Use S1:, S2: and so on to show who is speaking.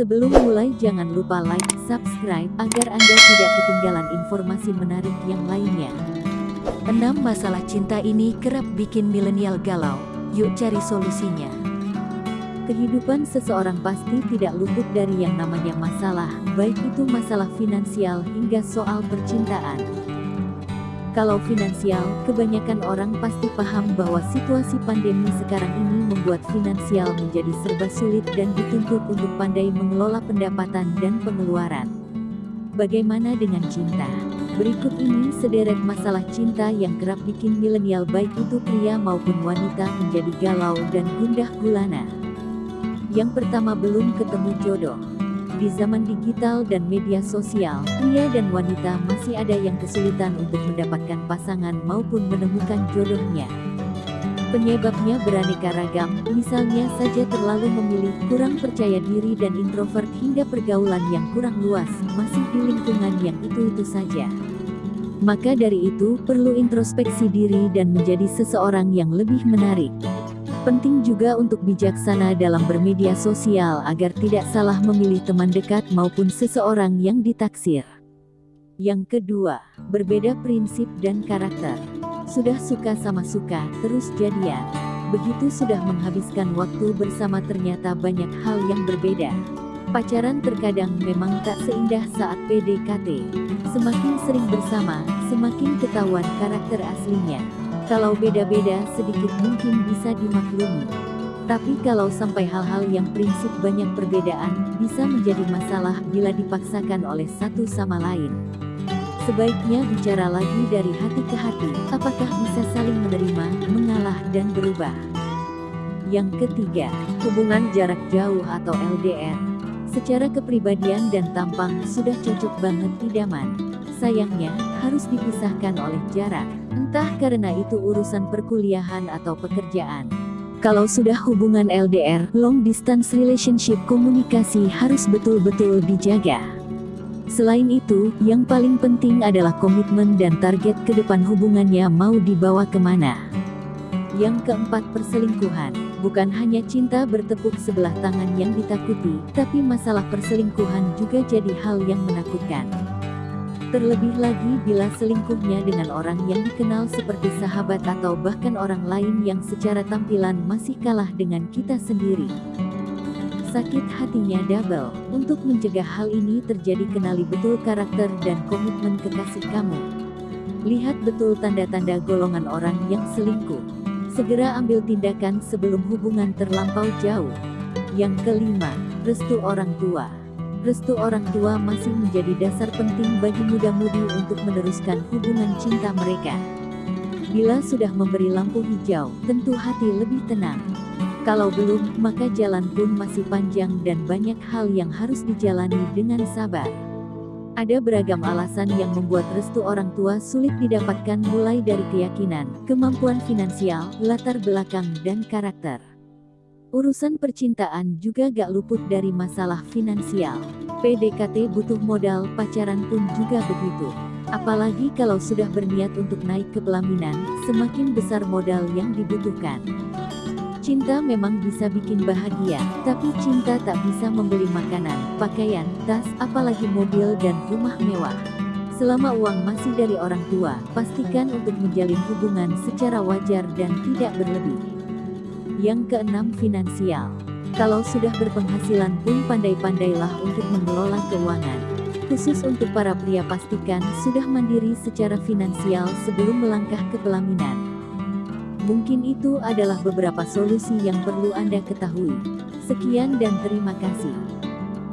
S1: Sebelum mulai jangan lupa like, subscribe, agar Anda tidak ketinggalan informasi menarik yang lainnya. 6 masalah cinta ini kerap bikin milenial galau, yuk cari solusinya. Kehidupan seseorang pasti tidak luput dari yang namanya masalah, baik itu masalah finansial hingga soal percintaan. Kalau finansial, kebanyakan orang pasti paham bahwa situasi pandemi sekarang ini membuat finansial menjadi serba sulit dan dituntut untuk pandai mengelola pendapatan dan pengeluaran. Bagaimana dengan cinta? Berikut ini sederet masalah cinta yang kerap bikin milenial baik itu pria maupun wanita menjadi galau dan gundah gulana. Yang pertama belum ketemu jodoh. Di zaman digital dan media sosial, pria dan wanita masih ada yang kesulitan untuk mendapatkan pasangan maupun menemukan jodohnya. Penyebabnya beraneka ragam, misalnya saja terlalu memilih, kurang percaya diri dan introvert hingga pergaulan yang kurang luas, masih di lingkungan yang itu-itu saja. Maka dari itu, perlu introspeksi diri dan menjadi seseorang yang lebih menarik. Penting juga untuk bijaksana dalam bermedia sosial agar tidak salah memilih teman dekat maupun seseorang yang ditaksir. Yang kedua, berbeda prinsip dan karakter. Sudah suka sama suka, terus jadian. Begitu sudah menghabiskan waktu bersama ternyata banyak hal yang berbeda. Pacaran terkadang memang tak seindah saat PDKT. Semakin sering bersama, semakin ketahuan karakter aslinya. Kalau beda-beda sedikit mungkin bisa dimaklumi. Tapi kalau sampai hal-hal yang prinsip banyak perbedaan, bisa menjadi masalah bila dipaksakan oleh satu sama lain. Sebaiknya bicara lagi dari hati ke hati, apakah bisa saling menerima, mengalah dan berubah. Yang ketiga, hubungan jarak jauh atau LDR. Secara kepribadian dan tampang sudah cocok banget idaman. Sayangnya, harus dipisahkan oleh jarak. Entah karena itu urusan perkuliahan atau pekerjaan. Kalau sudah hubungan LDR, long distance relationship komunikasi harus betul-betul dijaga. Selain itu, yang paling penting adalah komitmen dan target ke depan hubungannya mau dibawa ke mana. Yang keempat perselingkuhan, bukan hanya cinta bertepuk sebelah tangan yang ditakuti, tapi masalah perselingkuhan juga jadi hal yang menakutkan. Terlebih lagi bila selingkuhnya dengan orang yang dikenal seperti sahabat atau bahkan orang lain yang secara tampilan masih kalah dengan kita sendiri. Sakit hatinya double. Untuk mencegah hal ini terjadi kenali betul karakter dan komitmen kekasih kamu. Lihat betul tanda-tanda golongan orang yang selingkuh. Segera ambil tindakan sebelum hubungan terlampau jauh. Yang kelima, restu orang tua. Restu orang tua masih menjadi dasar penting bagi muda-mudi untuk meneruskan hubungan cinta mereka. Bila sudah memberi lampu hijau, tentu hati lebih tenang. Kalau belum, maka jalan pun masih panjang dan banyak hal yang harus dijalani dengan sabar. Ada beragam alasan yang membuat restu orang tua sulit didapatkan mulai dari keyakinan, kemampuan finansial, latar belakang, dan karakter. Urusan percintaan juga gak luput dari masalah finansial. PDKT butuh modal, pacaran pun juga begitu. Apalagi kalau sudah berniat untuk naik ke pelaminan, semakin besar modal yang dibutuhkan. Cinta memang bisa bikin bahagia, tapi cinta tak bisa membeli makanan, pakaian, tas, apalagi mobil dan rumah mewah. Selama uang masih dari orang tua, pastikan untuk menjalin hubungan secara wajar dan tidak berlebih. Yang keenam finansial. Kalau sudah berpenghasilan pun pandai-pandailah untuk mengelola keuangan. Khusus untuk para pria pastikan sudah mandiri secara finansial sebelum melangkah ke pelaminan. Mungkin itu adalah beberapa solusi yang perlu Anda ketahui. Sekian dan terima kasih.